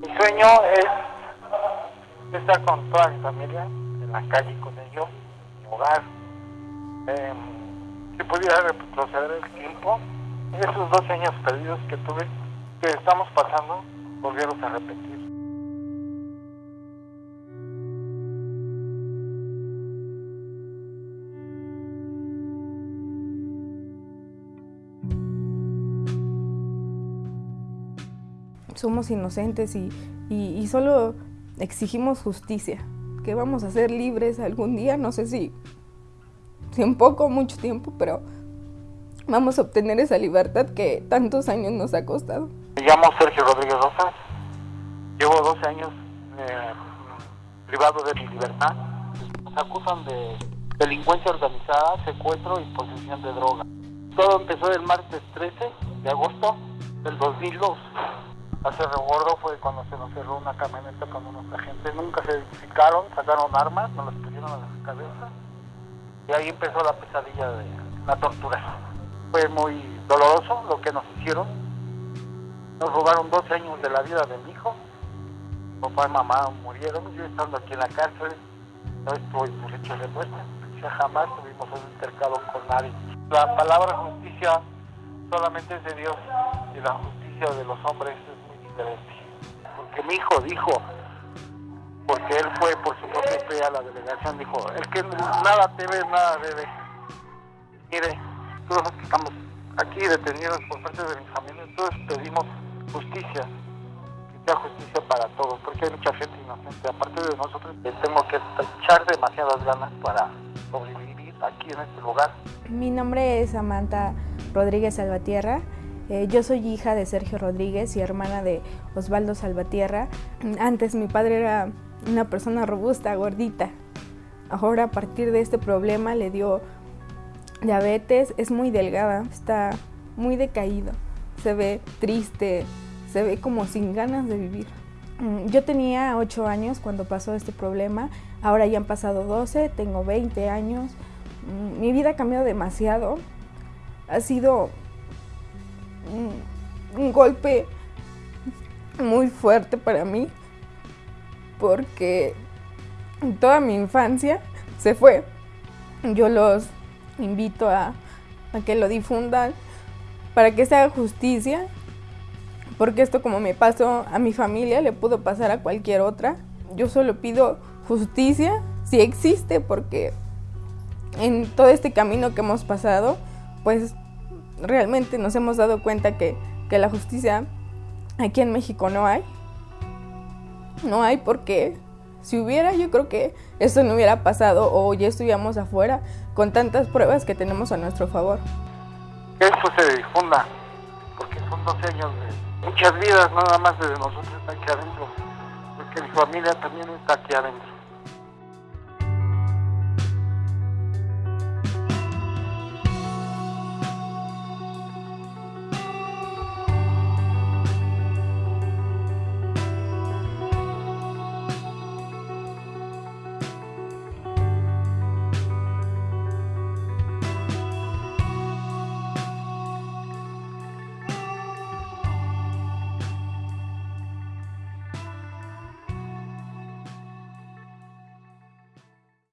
Mi sueño es estar con toda mi familia, en la calle con ellos, en mi hogar. Eh, si pudiera retroceder el tiempo, esos dos años perdidos que tuve, que estamos pasando, volvieron a repetir. Somos inocentes y, y, solo exigimos justicia, que vamos a ser libres algún día, no sé si, si en poco mucho tiempo, pero vamos a obtener esa libertad que tantos años nos ha costado. Me llamo Sergio Rodríguez Rosas, llevo 12 años eh, privado de mi libertad. Nos acusan de delincuencia organizada, secuestro y posesión de droga. Todo empezó el martes 13 de agosto del 2002. Hace recuerdo fue cuando se nos cerró una camioneta con unos agentes. Nunca se identificaron, sacaron armas, nos las pusieron a la cabeza. Y ahí empezó la pesadilla de la tortura. Fue muy doloroso lo que nos hicieron. Nos robaron 12 años de la vida de mi hijo. Papá y mamá murieron. Yo estando aquí en la cárcel, no estoy por hecho de muerte. Ya jamás tuvimos un intercado con nadie. La palabra justicia solamente es de Dios y la justicia de los hombres porque mi hijo dijo, porque él fue por su propia fe a la delegación, dijo, el que nada debe, nada debe. Mire, todos que estamos aquí detenidos por parte de mi familia, todos pedimos justicia, que sea justicia para todos, porque hay mucha gente inocente. Aparte de nosotros, tengo que echar demasiadas ganas para sobrevivir aquí en este lugar. Mi nombre es Samantha Rodríguez Salvatierra. Eh, yo soy hija de Sergio Rodríguez y hermana de Osvaldo Salvatierra. Antes mi padre era una persona robusta, gordita. Ahora a partir de este problema le dio diabetes, es muy delgada, está muy decaído. Se ve triste, se ve como sin ganas de vivir. Mm, yo tenía 8 años cuando pasó este problema, ahora ya han pasado 12, tengo 20 años. Mm, mi vida ha cambiado demasiado. Ha sido un, golpe muy fuerte para mí porque toda mi infancia se fue. Yo los invito a, a, que lo difundan para que se haga justicia, porque esto como me pasó a mi familia, le pudo pasar a cualquier otra. Yo solo pido justicia, si existe, porque en todo este camino que hemos pasado, pues realmente nos hemos dado cuenta que, la justicia aquí en México no hay. No hay porque si hubiera, yo creo que eso no hubiera pasado o ya estuviéramos afuera con tantas pruebas que tenemos a nuestro favor. Que esto se difunda, porque son 12 años de muchas vidas, nada más de nosotros aquí adentro, porque mi familia también está aquí adentro.